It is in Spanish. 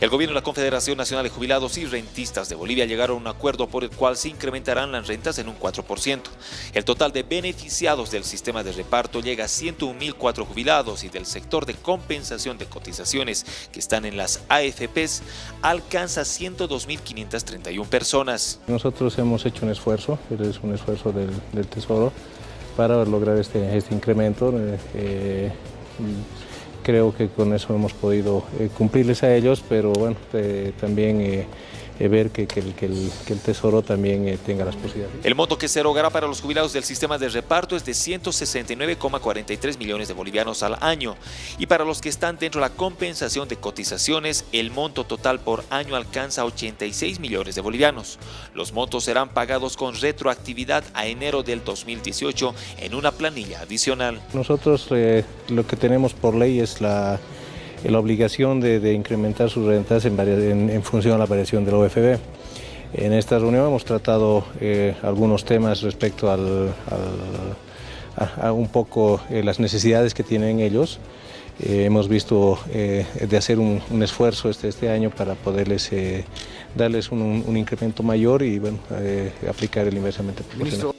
El gobierno y la Confederación Nacional de Jubilados y Rentistas de Bolivia llegaron a un acuerdo por el cual se incrementarán las rentas en un 4%. El total de beneficiados del sistema de reparto llega a 101.004 jubilados y del sector de compensación de cotizaciones que están en las AFPs alcanza 102.531 personas. Nosotros hemos hecho un esfuerzo, es un esfuerzo del, Tesoro para lograr este, este incremento. Eh, eh, creo que con eso hemos podido eh, cumplirles a ellos, pero bueno, eh, también eh, ver que, que, el, que, el, Tesoro también eh, tenga las posibilidades. El monto que se erogará para los jubilados del sistema de reparto es de 169,43 millones de bolivianos al año y para los que están dentro de la compensación de cotizaciones, el monto total por año alcanza 86 millones de bolivianos. Los montos serán pagados con retroactividad a enero del 2018 en una planilla adicional. Nosotros eh, lo que tenemos por ley es la la obligación de, incrementar sus rentas en, función a la variación del OFB. En esta reunión hemos tratado eh, algunos temas respecto al, a, un poco eh, las necesidades que tienen ellos. Eh, hemos visto de hacer un, esfuerzo este, este año para poderles darles un, incremento mayor y bueno, aplicar el inversamente proporcional.